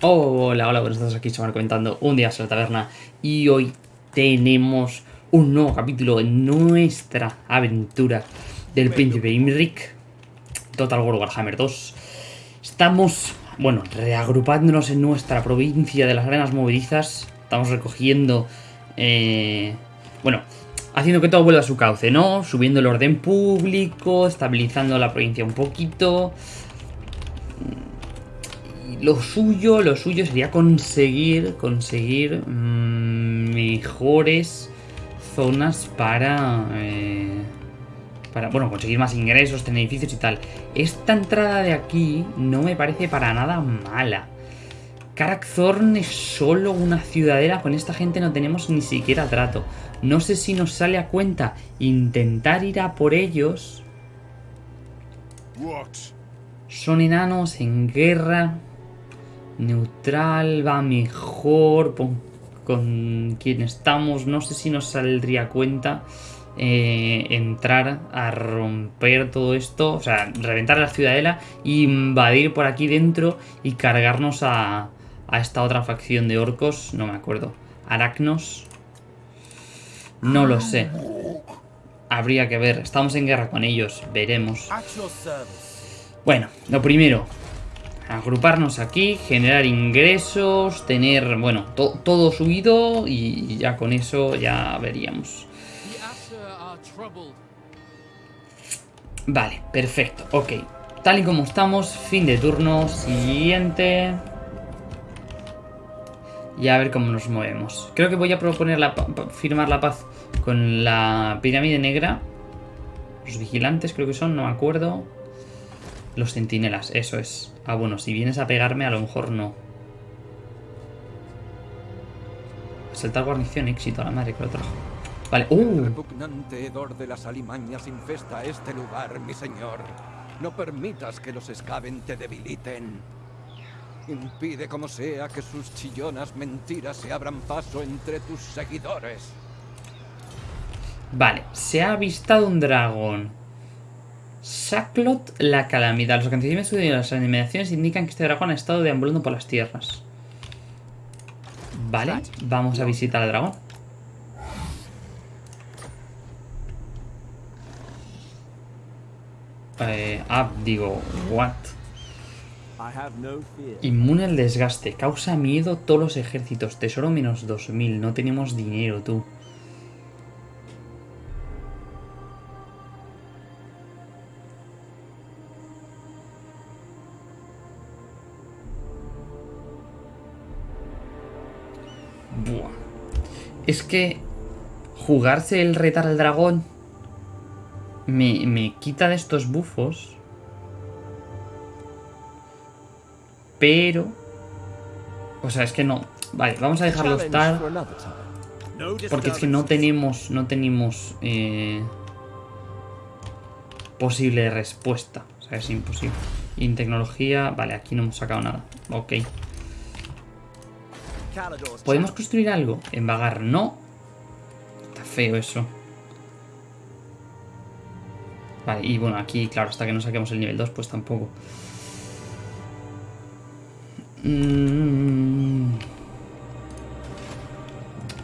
Hola, hola, buenos días, aquí Chamar comentando un día en la taberna. Y hoy tenemos un nuevo capítulo en nuestra aventura del príncipe Imric Total War Warhammer 2 Estamos, bueno, reagrupándonos en nuestra provincia de las arenas movedizas. Estamos recogiendo, eh, bueno, haciendo que todo vuelva a su cauce, ¿no? Subiendo el orden público, estabilizando la provincia un poquito lo suyo, lo suyo sería conseguir, conseguir mm, mejores zonas para, eh, para, bueno, conseguir más ingresos, tener edificios y tal. Esta entrada de aquí no me parece para nada mala. Karakzorn es solo una ciudadela, con esta gente no tenemos ni siquiera trato. No sé si nos sale a cuenta intentar ir a por ellos. Son enanos en guerra. Neutral va mejor con quien estamos. No sé si nos saldría cuenta eh, entrar a romper todo esto. O sea, reventar la ciudadela, invadir por aquí dentro y cargarnos a, a esta otra facción de orcos. No me acuerdo. Aracnos. No lo sé. Habría que ver. Estamos en guerra con ellos. Veremos. Bueno, lo primero agruparnos aquí, generar ingresos, tener, bueno, todo subido y ya con eso ya veríamos. Vale, perfecto, ok. Tal y como estamos, fin de turno, siguiente. Y a ver cómo nos movemos. Creo que voy a proponer la, firmar la paz con la pirámide negra. Los vigilantes creo que son, no me acuerdo. Los centinelas, eso es. Ah, bueno, si vienes a pegarme, a lo mejor no. Saltar guarnición, éxito, a la madre que lo trajo. Vale, ¡uh! El repugnante hedor de las alimañas infesta este lugar, mi señor. No permitas que los escaben te debiliten. Impide como sea que sus chillonas mentiras se abran paso entre tus seguidores. Vale, se ha avistado un dragón. Sacklot la calamidad. Los acontecimientos de las animaciones indican que este dragón ha estado deambulando por las tierras. Vale, vamos a visitar al dragón. Eh, ah, digo, what? Inmune al desgaste. Causa miedo todos los ejércitos. Tesoro menos 2000. No tenemos dinero, tú. Es que jugarse el retar al dragón me, quita de estos bufos. Pero... O sea, es que no... Vale, vamos a dejarlo estar. Porque es que no tenemos... No tenemos... Eh, posible respuesta. O sea, es imposible. Y en tecnología... Vale, aquí no hemos sacado nada. Ok. ¿Podemos construir algo? En vagar, no. Está feo eso. Vale, y bueno, aquí, claro, hasta que no saquemos el nivel 2, pues tampoco. Mm.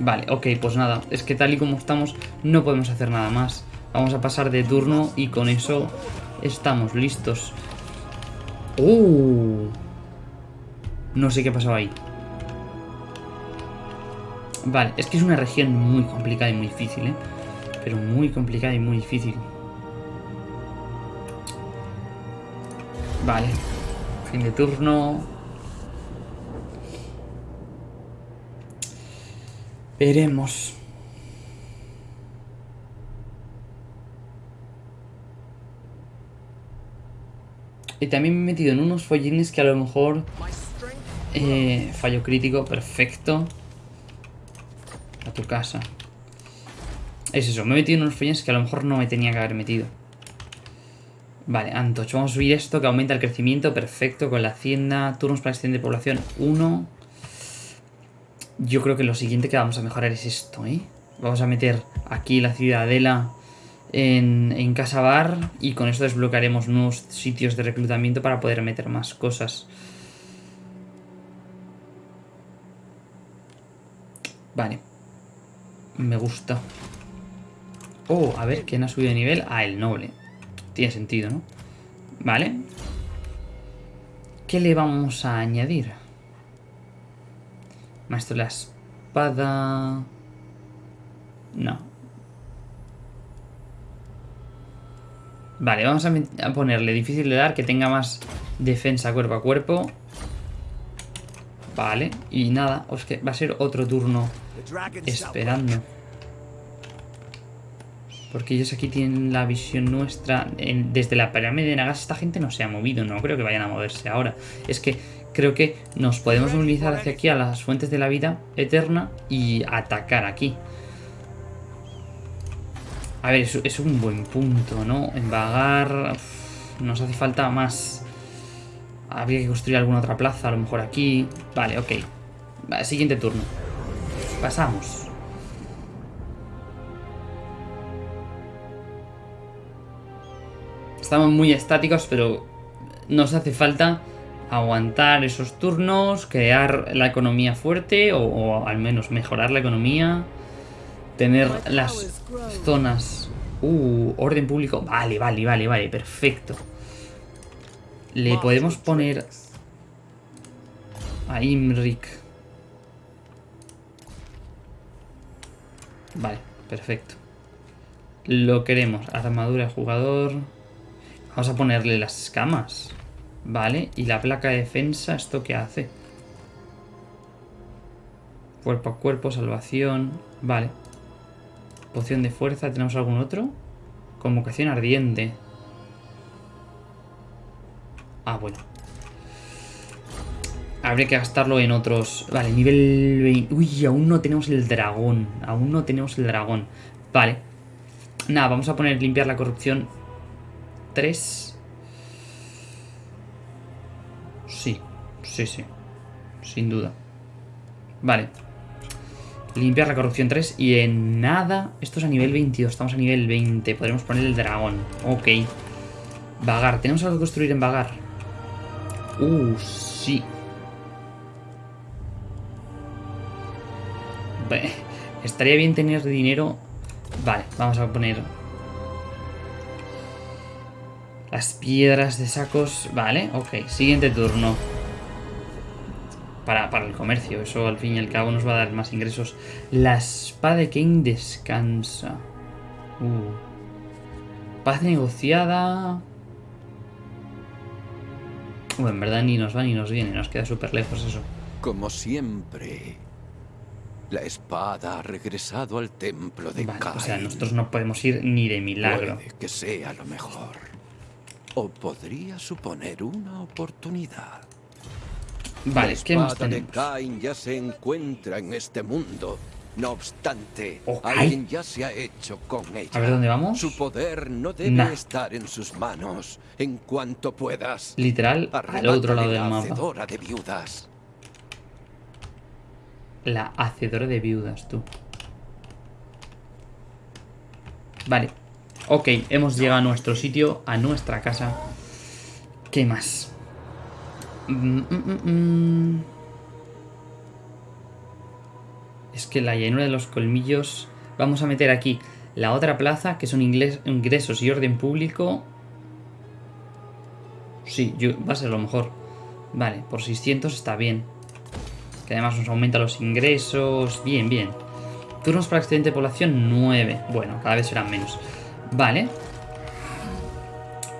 Vale, ok, pues nada. Es que tal y como estamos, no podemos hacer nada más. Vamos a pasar de turno y con eso estamos listos. ¡Uh! No sé qué pasaba ahí. Vale, es que es una región muy complicada y muy difícil, ¿eh? Pero muy complicada y muy difícil. Vale. Fin de turno. Veremos. Y también me he metido en unos follines que a lo mejor... Eh, fallo crítico, perfecto a tu casa. Es eso, me he metido en unos follines que a lo mejor no me tenía que haber metido. Vale, Antoch, vamos a subir esto que aumenta el crecimiento, perfecto, con la hacienda, turnos para extender de población 1. Yo creo que lo siguiente que vamos a mejorar es esto, ¿eh? Vamos a meter aquí la ciudadela en, en Casa Bar y con esto desbloquearemos nuevos sitios de reclutamiento para poder meter más cosas. Vale. Me gusta. Oh, a ver, ¿quién ha subido de nivel? Ah, el noble. Tiene sentido, ¿no? Vale. ¿Qué le vamos a añadir? Maestro de la espada... No. Vale, vamos a ponerle difícil de dar, que tenga más defensa cuerpo a cuerpo. Vale, y nada, es que va a ser otro turno esperando. Porque ellos aquí tienen la visión nuestra. desde la pirámide de Nagas esta gente no se ha movido, no creo que vayan a moverse ahora. Es que creo que nos podemos movilizar hacia aquí a las fuentes de la vida eterna y atacar aquí. A ver, es, un buen punto, ¿no? En vagar... nos hace falta más... Habría que construir alguna otra plaza, a lo mejor aquí... Vale, ok. siguiente turno. Pasamos. Estamos muy estáticos, pero nos hace falta aguantar esos turnos, crear la economía fuerte o, o al menos mejorar la economía tener las zonas... Uh, orden público. Vale, vale, vale, vale, perfecto. Le podemos poner a Imrik. Vale, perfecto. Lo queremos. Armadura de jugador. Vamos a ponerle las escamas. Vale, y la placa de defensa, ¿esto qué hace? Cuerpo a cuerpo, salvación. Vale. Poción de fuerza, ¿tenemos algún otro? Convocación ardiente. Ah, bueno. Habría que gastarlo en otros... Vale, nivel 20... Uy, aún no tenemos el dragón. Aún no tenemos el dragón. Vale. Nada, vamos a poner limpiar la corrupción 3. Sí, sí, sí. Sin duda. Vale. Limpiar la corrupción 3 y en nada... Esto es a nivel 22, estamos a nivel 20. Podremos poner el dragón. Ok. Vagar. ¿Tenemos algo que construir en Vagar? Uh, sí. Estaría bien tener dinero. Vale, vamos a poner... Las piedras de sacos. Vale, ok. Siguiente turno para, el comercio. Eso al fin y al cabo nos va a dar más ingresos. La espada de King descansa. Uh. Paz negociada. Uh, en verdad ni nos va ni nos viene. Nos queda súper lejos eso. Como siempre. La espada ha regresado al templo de vale, O sea, nosotros no podemos ir ni de milagro. Puede que sea lo mejor. O podría suponer una oportunidad. Vale, ¿qué más tenemos? de Cain ya se encuentra en este mundo. No obstante, alguien ya se ha hecho con ella. A ver dónde vamos. Su poder no debe estar en sus manos. En cuanto puedas. Literal, al otro lado del mapa. De viudas. La hacedora de viudas, tú. Vale. Ok, hemos llegado a nuestro sitio, a nuestra casa. ¿Qué más? Mm, mm, mm, es que la llanura de los colmillos... Vamos a meter aquí la otra plaza, que son ingresos y orden público. Sí, va a ser lo mejor. Vale, por 600 está bien. Que además nos aumenta los ingresos. Bien, bien. Turnos para excedente de población, 9. Bueno, cada vez serán menos. Vale.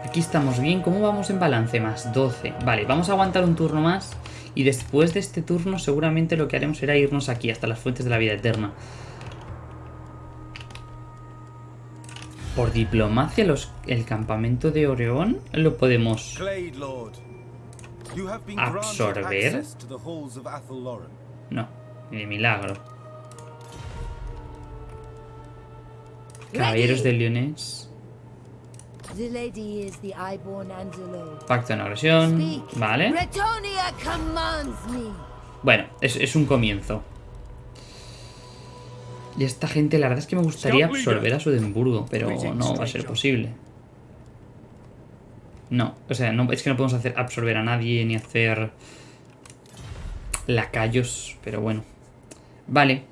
Aquí estamos bien. ¿Cómo vamos en balance? Más 12. Vale, vamos a aguantar un turno más. Y después de este turno seguramente lo que haremos será irnos aquí, hasta las fuentes de la vida eterna. Por diplomacia, los, el campamento de Oreón lo podemos absorber. No, ni de milagro. Caballeros de Leones. Pacto en agresión. Vale. Bueno, es, un comienzo. Y esta gente, la verdad es que me gustaría absorber a Sudemburgo, pero no va a ser posible. No, o sea, no, es que no podemos hacer absorber a nadie ni hacer lacayos, pero bueno. Vale.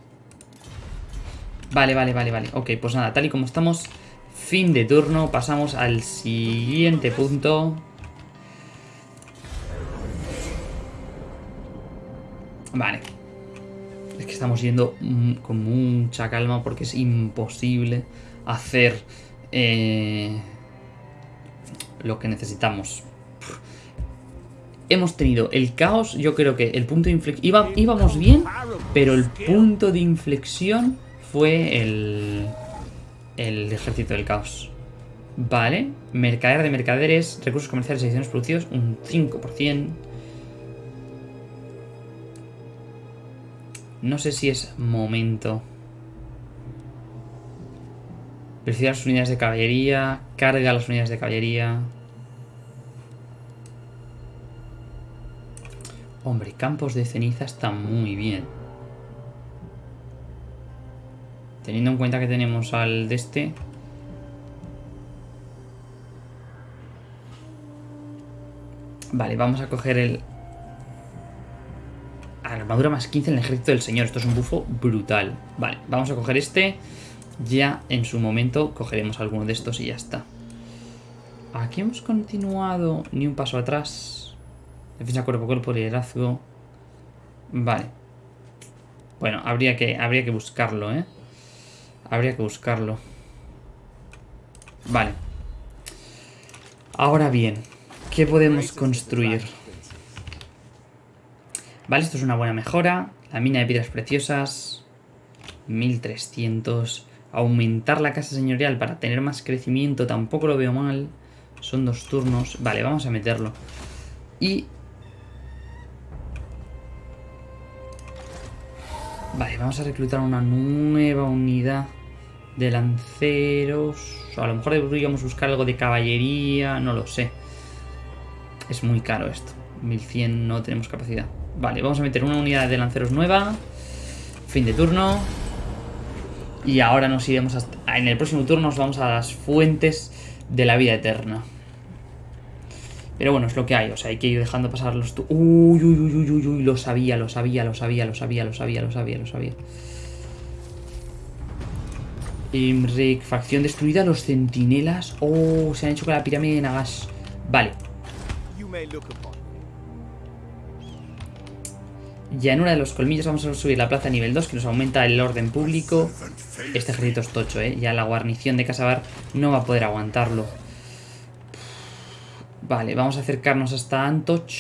Vale, vale, vale, vale. Ok, pues nada, tal y como estamos, fin de turno, pasamos al siguiente punto. Vale. Es que estamos yendo mm, con mucha calma porque es imposible hacer eh, lo que necesitamos. Hemos tenido el caos, yo creo que el punto de inflexión... íbamos bien, pero el punto de inflexión fue el, el ejército del caos. Vale, mercader de mercaderes, recursos comerciales y ediciones producidos, un 5%. No sé si es momento. Precisa las unidades de caballería, carga las unidades de caballería. Hombre, campos de ceniza están muy bien. Teniendo en cuenta que tenemos al de este... Vale, vamos a coger el... Armadura más 15 en el ejército del señor. Esto es un bufo brutal. Vale, vamos a coger este. Ya en su momento cogeremos alguno de estos y ya está. Aquí hemos continuado ni un paso atrás. Defensa cuerpo a cuerpo, liderazgo. Vale. Bueno, habría que, habría que buscarlo, ¿eh? Habría que buscarlo. Vale. Ahora bien, ¿qué podemos construir? Vale, esto es una buena mejora. La mina de piedras preciosas. 1300. Aumentar la casa señorial para tener más crecimiento tampoco lo veo mal. Son dos turnos. Vale, vamos a meterlo. Y... Vale, vamos a reclutar una nueva unidad de lanceros. A lo mejor deberíamos buscar algo de caballería, no lo sé. Es muy caro esto. 1100 no tenemos capacidad. Vale, vamos a meter una unidad de lanceros nueva. Fin de turno. Y ahora nos iremos hasta... En el próximo turno nos vamos a las fuentes de la vida eterna. Pero bueno, es lo que hay. O sea, hay que ir dejando pasar los... Uy, uy, uy, uy, uy, uy, lo sabía, lo sabía, lo sabía, lo sabía, lo sabía, lo sabía, lo sabía. Imric, facción destruida, los centinelas. Oh, se han hecho con la pirámide de Nagash. Vale. Llanura de los colmillos, vamos a subir la plaza a nivel 2, que nos aumenta el orden público. Este ejército es tocho, ¿eh? Ya la guarnición de Casabar no va a poder aguantarlo. Vale, vamos a acercarnos hasta Antoch.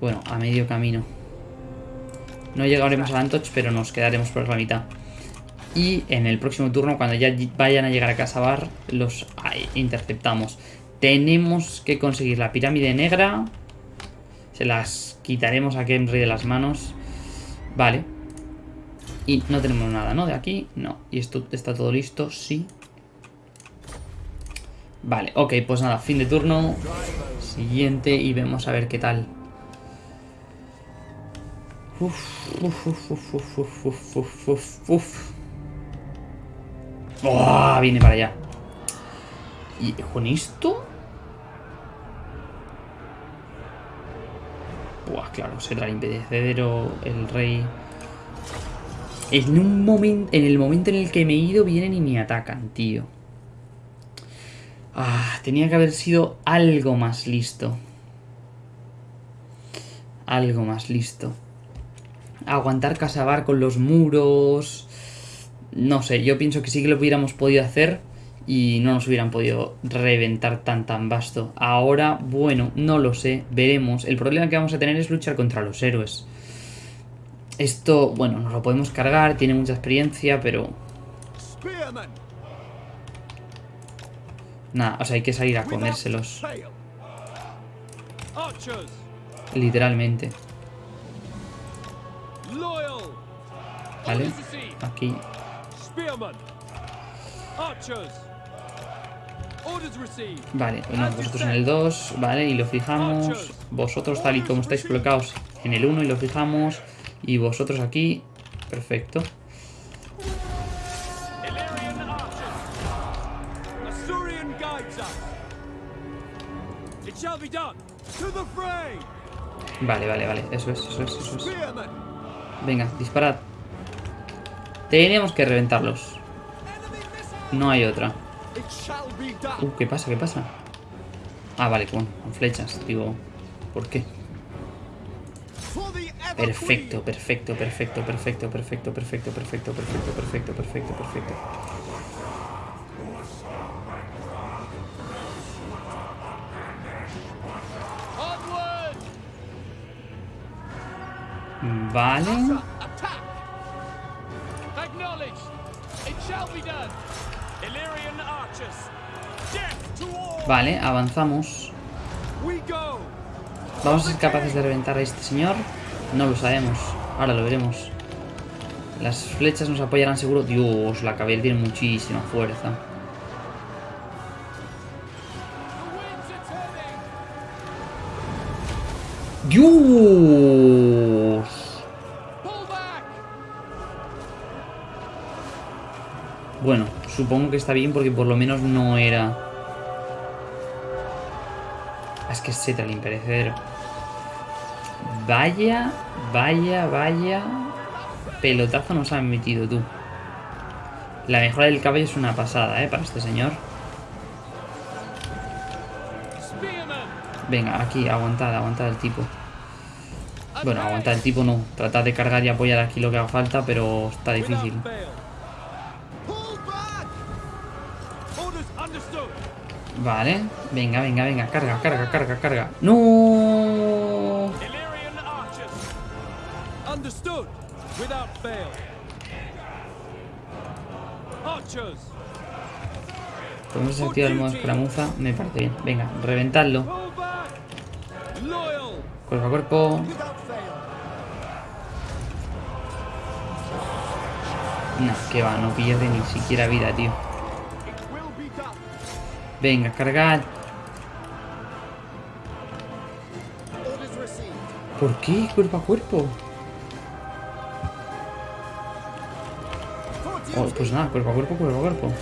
Bueno, a medio camino. No llegaremos a Antoch, pero nos quedaremos por la mitad. Y en el próximo turno, cuando ya vayan a llegar a Casabar, los interceptamos. Tenemos que conseguir la pirámide negra. Se las quitaremos a Kemri de las manos. Vale. Y no tenemos nada, ¿no? De aquí, no. Y esto está todo listo, sí. Vale, ok, pues nada, fin de turno. Siguiente y vemos a ver qué tal. Uf, uf, uf, uf, uf, uf, uf, uf, uf. ¡Oh! Viene para allá. ¿Y con esto? Buah, claro, será el impedecedero, el rey... En un momento, en el momento en el que me he ido, vienen y me atacan, tío. Ah, tenía que haber sido algo más listo. Algo más listo. Aguantar Casabar con los muros no sé, yo pienso que sí que lo hubiéramos podido hacer y no nos hubieran podido reventar tan tan vasto. Ahora, bueno, no lo sé, veremos. El problema que vamos a tener es luchar contra los héroes. Esto, bueno, nos lo podemos cargar, tiene mucha experiencia, pero... Nada, o sea, hay que salir a comérselos. Literalmente. Vale, aquí Vale, bueno, vosotros en el 2, vale, y lo fijamos. Vosotros tal y como estáis colocados en el 1 y lo fijamos. Y vosotros aquí, perfecto. Vale, vale, vale, eso es, eso es, eso es. Venga, disparad. Tenemos que reventarlos. No hay otra. Uh, ¿qué pasa? ¿Qué pasa? Ah, vale, con, flechas. Digo, ¿por qué? Perfecto, perfecto, perfecto, perfecto, perfecto, perfecto, perfecto, perfecto, perfecto, perfecto, perfecto. Vale. Vale, avanzamos. ¿Vamos a ser capaces de reventar a este señor? No lo sabemos. Ahora lo veremos. Las flechas nos apoyarán seguro. Dios, la caballería tiene muchísima fuerza. ¡Dios! Bueno, supongo que está bien porque por lo menos no era... Es que Setra el imperecedero. Vaya, vaya, vaya... Pelotazo nos han metido tú. La mejora del caballo es una pasada, ¿eh? Para este señor. Venga, aquí, aguantad, aguantad el tipo. Bueno, aguantad el tipo no. Tratad de cargar y apoyar aquí lo que haga falta, pero está difícil. Vale, venga, venga, venga, carga, carga, carga, carga. ¡No! Illyrian archers. Understood! Without fail. Archers. Podemos desactivar el modo escaramuza, me parece bien. Venga, reventadlo. Cuerpo a cuerpo. No, que va, no pierde ni siquiera vida, tío. Venga, received! ¿Por qué? Cuerpo a cuerpo. Oh, pues nada, cuerpo a cuerpo, cuerpo a cuerpo.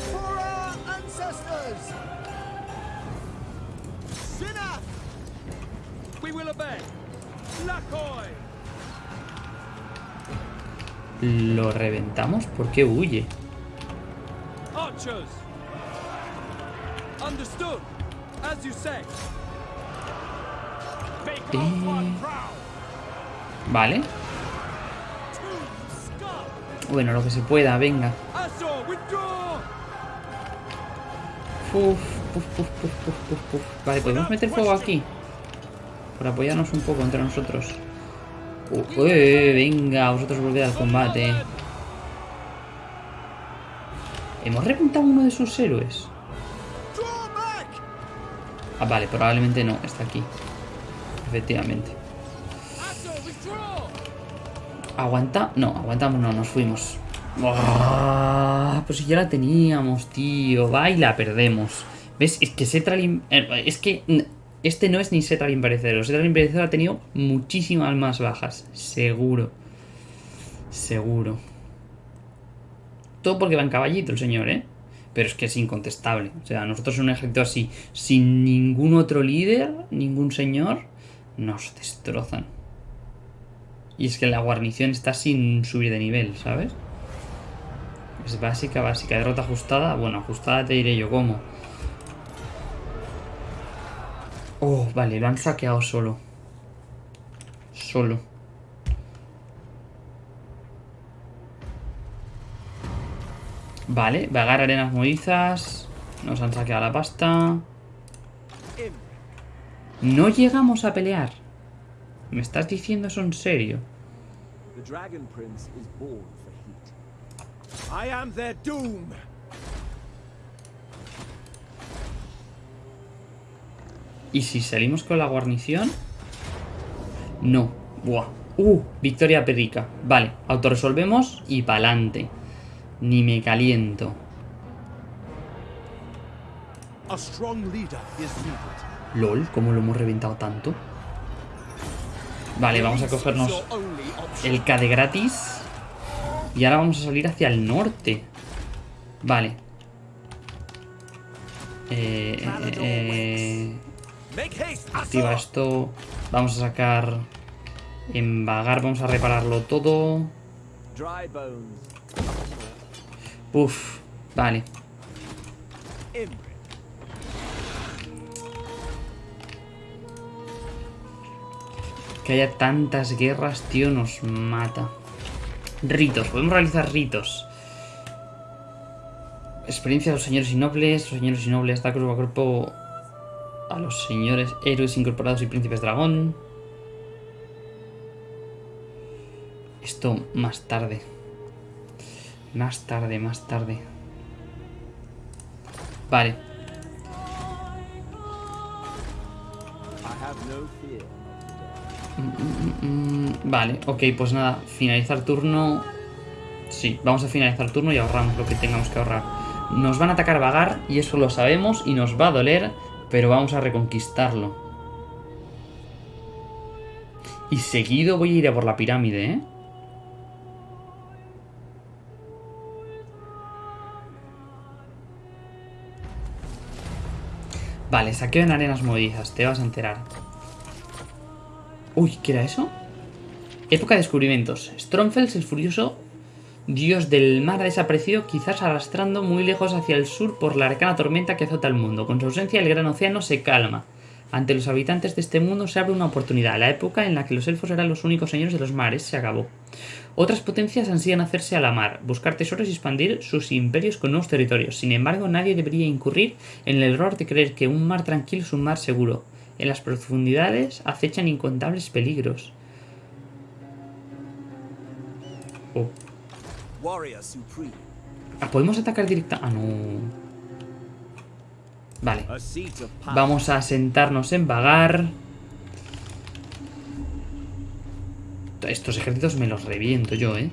¿Lo reventamos? ¿Por qué huye? Eh. Vale. Bueno, lo que se pueda, venga. Azor, withdraw. Uf, uf, uf, uf, uf, uf, uf. Vale, podemos meter fuego aquí. Por apoyarnos un poco entre nosotros. Uh, eh, venga, vosotros volved al combate. ¿Hemos reventado uno de sus héroes? Ah, vale, probablemente no, está aquí. Efectivamente. ¿Aguanta? No, aguantamos, no, nos fuimos. Ah, pues si ya la teníamos, tío. Va y la perdemos. ¿Ves? Es que Setral... eh, Es que... Este no es ni Setral Imperecedero. Setral Imperecedero ha tenido muchísimas más bajas. Seguro. Seguro. Todo porque va en caballito el señor, ¿eh? Pero es que es incontestable. O sea, nosotros en un ejército así, sin ningún otro líder, ningún señor, nos destrozan. Y es que la guarnición está sin subir de nivel, ¿sabes? Es básica, básica. Derrota ajustada. Bueno, ajustada te diré yo cómo. Oh, vale, lo han saqueado solo. Solo. Vale, vagar arenas movedizas. Nos han saqueado la pasta. No llegamos a pelear. ¿Me estás diciendo eso en serio? ¿Y si salimos con la guarnición? No. Buah. Uh, victoria perrica. Vale, autorresolvemos y pa'lante. Ni me caliento. LOL, ¿cómo lo hemos reventado tanto? Vale, vamos a cogernos el K de gratis. Y ahora vamos a salir hacia el norte. Vale. Eh, eh, eh, haste! activa esto. Vamos a sacar... En vagar vamos a repararlo todo. Uf, vale. Que haya tantas guerras, tío, nos mata. Ritos, podemos realizar ritos. Experiencia de los señores y nobles. Los señores y nobles da cuerpo a cuerpo a los señores héroes incorporados y príncipes dragón. Esto más tarde. Más tarde, más tarde. Vale. No fear. Mm, vale, ok, pues nada. Finalizar turno. Sí, vamos a finalizar turno y ahorramos lo que tengamos que ahorrar. Nos van a atacar vagar y eso lo sabemos y nos va a doler, pero vamos a reconquistarlo. Y seguido voy a ir a por la pirámide, ¿eh? Vale, saqueo en arenas movedizas, te vas a enterar. Uy, ¿qué era eso? Época de descubrimientos. Stromfels, el furioso dios del mar, ha desaparecido, quizás arrastrando muy lejos hacia el sur por la arcana tormenta que azota el mundo. Con su ausencia, el gran océano se calma. Ante los habitantes de este mundo se abre una oportunidad. La época en la que los elfos eran los únicos señores de los mares se acabó. Otras potencias ansían hacerse a la mar, buscar tesoros y expandir sus imperios con nuevos territorios. Sin embargo, nadie debería incurrir en el error de creer que un mar tranquilo es un mar seguro. En las profundidades acechan incontables peligros. Oh. Ah, ¿Podemos atacar directa? Ah, no. Vale. Vamos a sentarnos en vagar. Estos ejércitos me los reviento yo, ¿eh?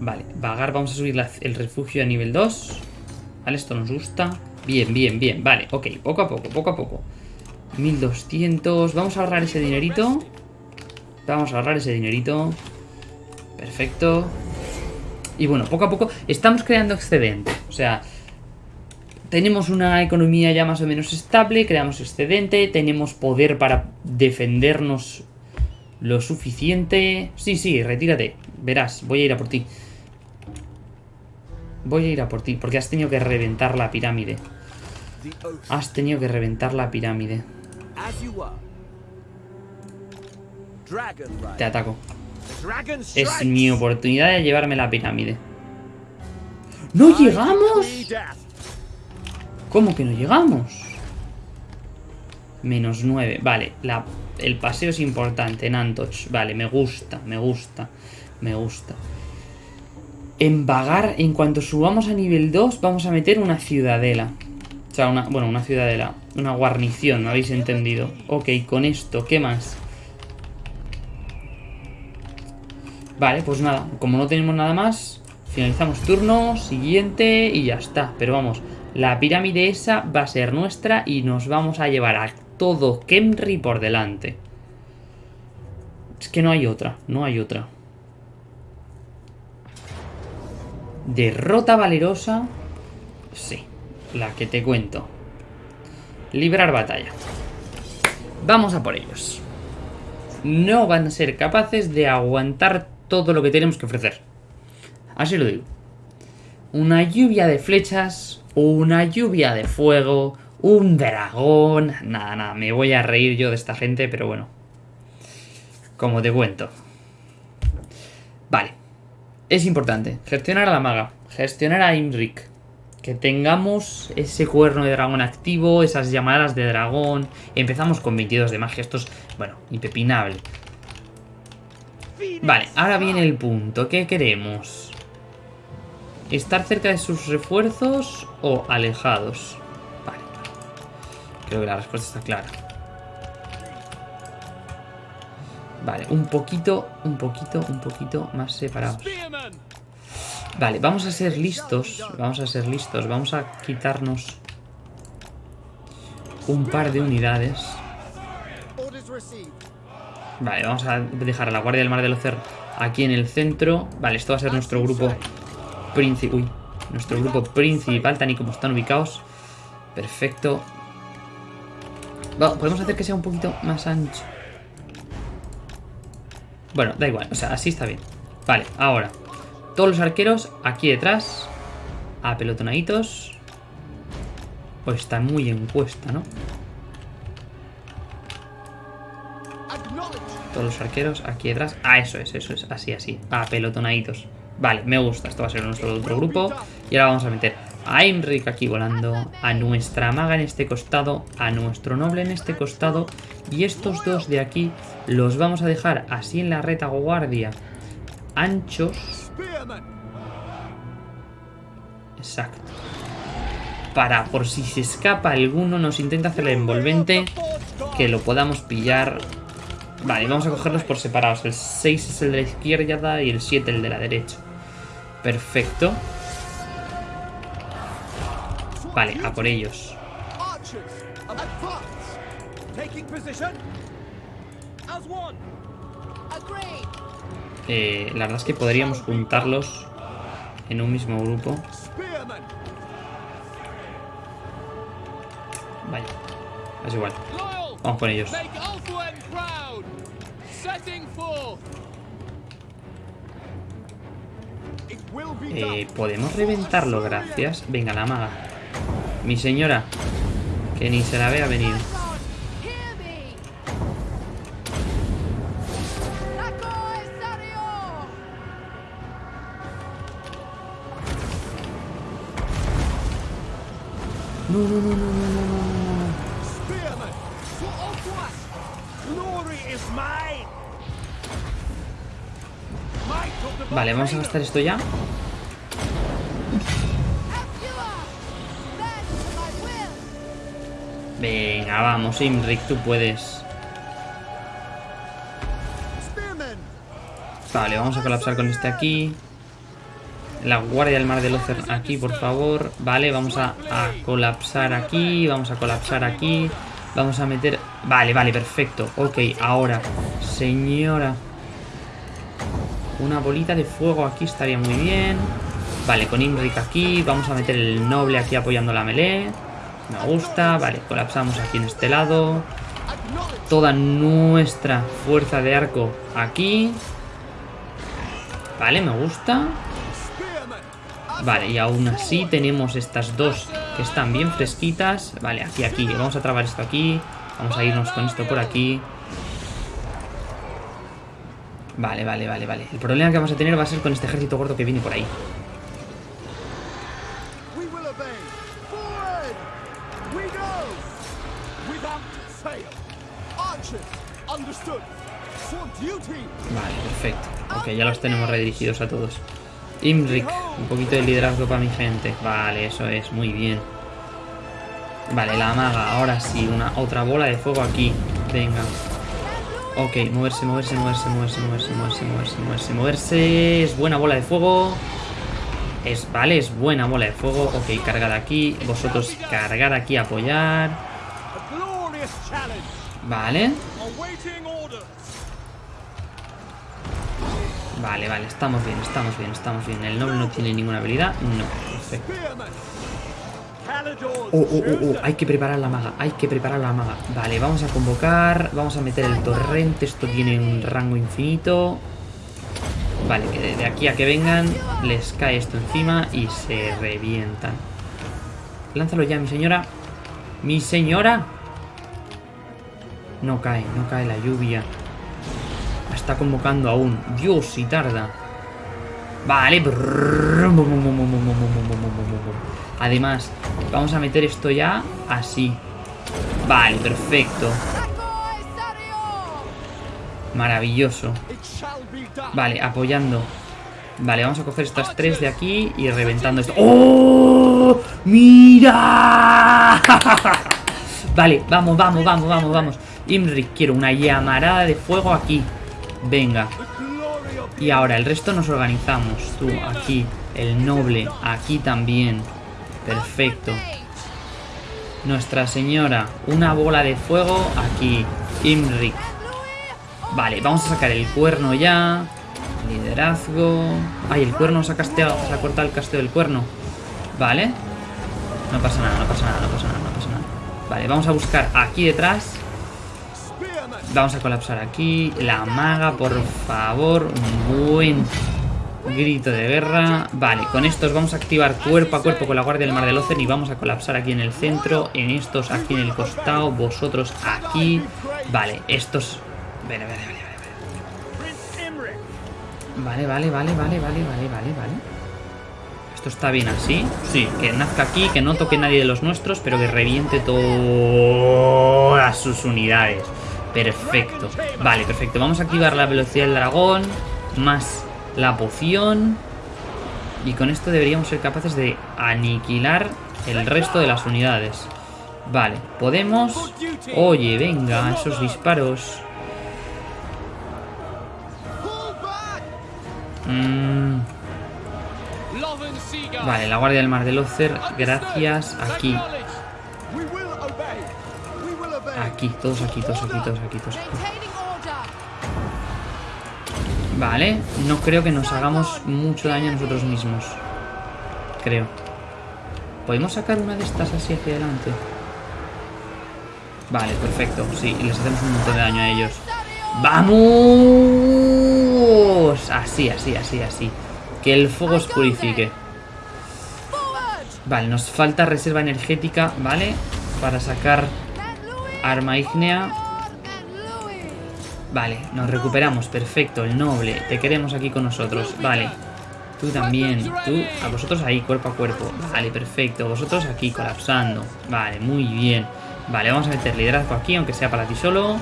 Vale, vagar, vamos a subir el refugio a nivel 2. Vale, esto nos gusta. Bien, bien, bien. Vale, ok, poco a poco, poco a poco. 1200. Vamos a ahorrar ese dinerito. Vamos a ahorrar ese dinerito. Perfecto. Y bueno, poco a poco estamos creando excedente. O sea, tenemos una economía ya más o menos estable, creamos excedente, tenemos poder para defendernos lo suficiente. Sí, sí, retírate. Verás, voy a ir a por ti. Voy a ir a por ti, porque has tenido que reventar la pirámide. Has tenido que reventar la pirámide. Te ataco. Es mi oportunidad de llevarme la pirámide. ¡No llegamos! ¿Cómo que no llegamos? Menos 9. Vale, el paseo es importante en Antoch. Vale, me gusta, me gusta, me gusta. En Vagar, en cuanto subamos a nivel 2, vamos a meter una ciudadela. O sea, una, bueno, una ciudadela. Una guarnición, ¿me habéis entendido? Ok, con esto, ¿qué más? Vale, pues nada, como no tenemos nada más, finalizamos turno, siguiente y ya está. Pero vamos, la pirámide esa va a ser nuestra y nos vamos a llevar a todo Kemri por delante. Es que no hay otra, no hay otra. Derrota valerosa. Sí, la que te cuento. Librar batalla. Vamos a por ellos. No van a ser capaces de aguantar todo lo que tenemos que ofrecer. Así lo digo. Una lluvia de flechas, una lluvia de fuego, un dragón. Nada, nada, me voy a reír yo de esta gente, pero bueno. Como te cuento. Vale. Es importante. Gestionar a la maga. Gestionar a Imrik. Que tengamos ese cuerno de dragón activo, esas llamadas de dragón. Empezamos con 22 de magia. Esto es, bueno, impepinable. Vale, ahora viene el punto. ¿Qué queremos? ¿Estar cerca de sus refuerzos o alejados? Vale. Creo que la respuesta está clara. Vale, un poquito, un poquito, un poquito más separados. Vale, vamos a ser listos. Vamos a ser listos. Vamos a quitarnos un par de unidades. Vale, vamos a dejar a la Guardia del Mar del Ocer aquí en el centro. Vale, esto va a ser nuestro grupo principal. Uy, nuestro grupo principal, tal y como están ubicados. Perfecto. Podemos hacer que sea un poquito más ancho. Bueno, da igual, o sea, así está bien. Vale, ahora. Todos los arqueros aquí detrás. Apelotonaditos. Pues están muy en cuesta, ¿no? Todos los arqueros aquí detrás. Ah, eso es, eso es. Así, así. Apelotonaditos. Vale, me gusta. Esto va a ser nuestro otro grupo. Y ahora vamos a meter a Imrik aquí volando. A nuestra maga en este costado. A nuestro noble en este costado. Y estos dos de aquí los vamos a dejar así en la retaguardia. Anchos. Exacto. Para, por si se escapa alguno, nos intenta hacer el envolvente, que lo podamos pillar. Vale, vamos a cogerlos por separados. El 6 es el de la izquierda y el 7 el de la derecha. Perfecto. Vale, a por ellos. Eh, la verdad es que podríamos juntarlos en un mismo grupo. Vaya, es igual. Vamos con ellos. Eh, Podemos reventarlo, gracias. Venga, la maga. Mi señora. Que ni se la vea venir. Vamos a gastar esto ya. Venga, vamos, Imrik, tú puedes. Vale, vamos a colapsar con este aquí. La guardia del mar de Locer aquí, por favor. Vale, vamos a, a, colapsar aquí. Vamos a colapsar aquí. Vamos a meter... Vale, vale, perfecto. Ok, ahora. Señora. Una bolita de fuego aquí estaría muy bien. Vale, con Imrik aquí. Vamos a meter el noble aquí apoyando la melee. Me gusta. Vale, colapsamos aquí en este lado. Toda nuestra fuerza de arco aquí. Vale, me gusta. Vale, y aún así tenemos estas dos que están bien fresquitas. Vale, aquí, aquí. Vamos a trabar esto aquí. Vamos a irnos con esto por aquí. Vale, vale, vale, vale. El problema que vamos a tener va a ser con este ejército gordo que viene por ahí. Vale, perfecto. Ok, ya los tenemos redirigidos a todos. Imrik, un poquito de liderazgo para mi gente. Vale, eso es, muy bien. Vale, la maga, ahora sí, una otra bola de fuego aquí. Venga. Ok, moverse, moverse, moverse, moverse, moverse, moverse, moverse, moverse, moverse. Es buena bola de fuego. Es, vale, es buena bola de fuego. Ok, cargad aquí. Vosotros cargad aquí, apoyar. Vale. Vale, vale, estamos bien, estamos bien, estamos bien. El noble no tiene ninguna habilidad. No, perfecto. Oh, oh, oh, oh, hay que preparar la maga, hay que preparar la maga. Vale, vamos a convocar, vamos a meter el torrente. Esto tiene un rango infinito. Vale, que de aquí a que vengan les cae esto encima y se revientan. Lánzalo ya, mi señora. ¡Mi señora! No cae, no cae la lluvia. Está convocando aún. Dios, si tarda. Vale. Además, vamos a meter esto ya así. Vale, perfecto. Maravilloso. Vale, apoyando. Vale, vamos a coger estas tres de aquí y reventando esto. ¡Oh! ¡Mira! vale, vamos, vamos, vamos, vamos, vamos. Imrik, quiero una llamarada de fuego aquí. Venga. Y ahora, el resto nos organizamos. Tú, aquí. El noble, aquí también. Perfecto. Nuestra señora. Una bola de fuego aquí. Imrik. Vale, vamos a sacar el cuerno ya. Liderazgo. Ay, el cuerno se ha casteado. Se ha cortado el casteo del cuerno. Vale. No pasa nada, no pasa nada, no pasa nada, no pasa nada. Vale, vamos a buscar aquí detrás. Vamos a colapsar aquí. La maga, por favor. Buen grito de guerra. Vale, con estos vamos a activar cuerpo a cuerpo con la guardia del Mar del Ocen y vamos a colapsar aquí en el centro. En estos aquí en el costado. Vosotros aquí. Vale, estos... Vale, vale, vale. Vale, vale, vale, vale, vale, vale, vale, vale. Esto está bien así. Sí, que nazca aquí, que no toque nadie de los nuestros, pero que reviente todas sus unidades. Perfecto. Vale, perfecto. Vamos a activar la velocidad del dragón, más la poción. Y con esto deberíamos ser capaces de aniquilar el resto de las unidades. Vale, podemos... Oye, venga, esos disparos. Seagull. Vale, la Guardia del Mar del Ocer, gracias. Aquí, aquí, todos aquí, todos aquí, todos aquí, todos aquí. Vale, no creo que nos hagamos mucho daño a nosotros mismos. Creo. ¿Podemos sacar una de estas así hacia adelante? Vale, perfecto. Sí, les hacemos un montón de daño a ellos. ¡Vamos! Así, así, así, así. Que el fuego os purifique. Vale, nos falta reserva energética, ¿vale? Para sacar. Arma ígnea. Vale, nos recuperamos, perfecto, el noble, te queremos aquí con nosotros, vale. Tú también, tú, a vosotros ahí, cuerpo a cuerpo, vale, perfecto, vosotros aquí, colapsando, vale, muy bien. Vale, vamos a meter liderazgo aquí, aunque sea para ti solo.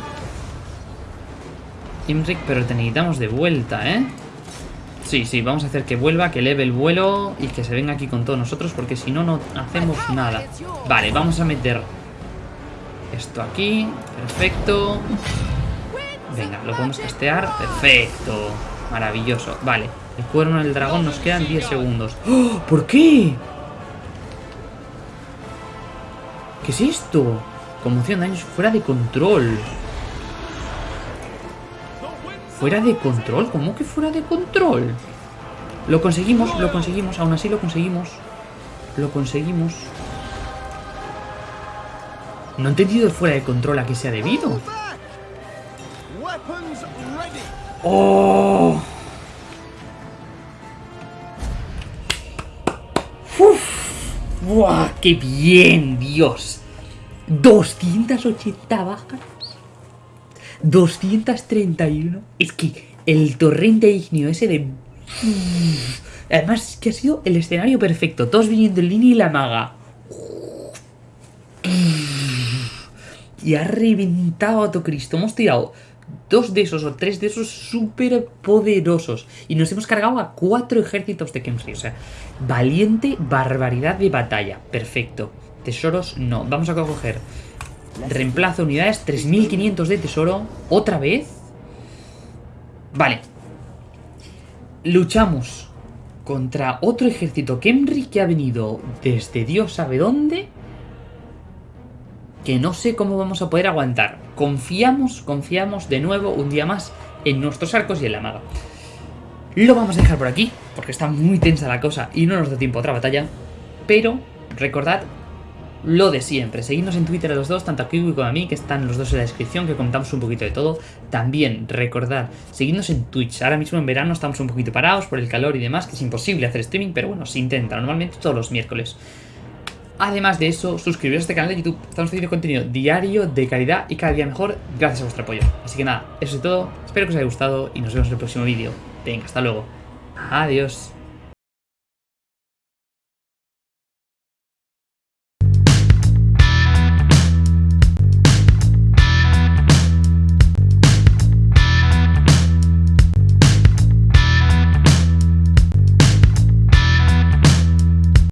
Imric, pero te necesitamos de vuelta, ¿eh? Sí, sí, vamos a hacer que vuelva, que eleve el vuelo y que se venga aquí con todos nosotros, porque si no, no hacemos nada. Vale, vamos a meter esto aquí, perfecto. Venga, lo podemos castear. Perfecto. Maravilloso. Vale. El cuerno del dragón nos quedan 10 segundos. ¡Oh! ¿Por qué? ¿Qué es esto? Conmoción, daños fuera de control. ¿Fuera de control? ¿Cómo que fuera de control? Lo conseguimos, lo conseguimos. Aún así lo conseguimos. Lo conseguimos. No he entendido el fuera de control a qué se ha debido. ¡Oh! ¡Uf! ¡Buah! ¡Qué bien, Dios! 280 bajas. 231. Es que el torrente ignio ese de... Además, es que ha sido el escenario perfecto. Todos viniendo en línea y la maga. Y ha reventado a Cristo. Hemos tirado dos de esos o tres de esos súper poderosos. Y nos hemos cargado a cuatro ejércitos de Kemsri. O sea, valiente barbaridad de batalla. Perfecto. Tesoros, no. Vamos a coger reemplazo unidades. 3500 de tesoro. Otra vez. Vale. Luchamos contra otro ejército Kemri que ha venido desde Dios sabe dónde que no sé cómo vamos a poder aguantar. Confiamos, confiamos de nuevo un día más en nuestros arcos y en la maga. Lo vamos a dejar por aquí, porque está muy tensa la cosa y no nos da tiempo otra batalla. Pero recordad lo de siempre. Seguidnos en Twitter a los dos, tanto a Kiwi como a mí, que están los dos en la descripción, que contamos un poquito de todo. También recordad, seguidnos en Twitch. Ahora mismo en verano estamos un poquito parados por el calor y demás, que es imposible hacer streaming, pero bueno, se intenta. Normalmente todos los miércoles. Además de eso, suscribiros a este canal de YouTube. Estamos haciendo contenido diario, de calidad y cada día mejor gracias a vuestro apoyo. Así que nada, eso es todo. Espero que os haya gustado y nos vemos en el próximo vídeo. Venga, hasta luego. Adiós.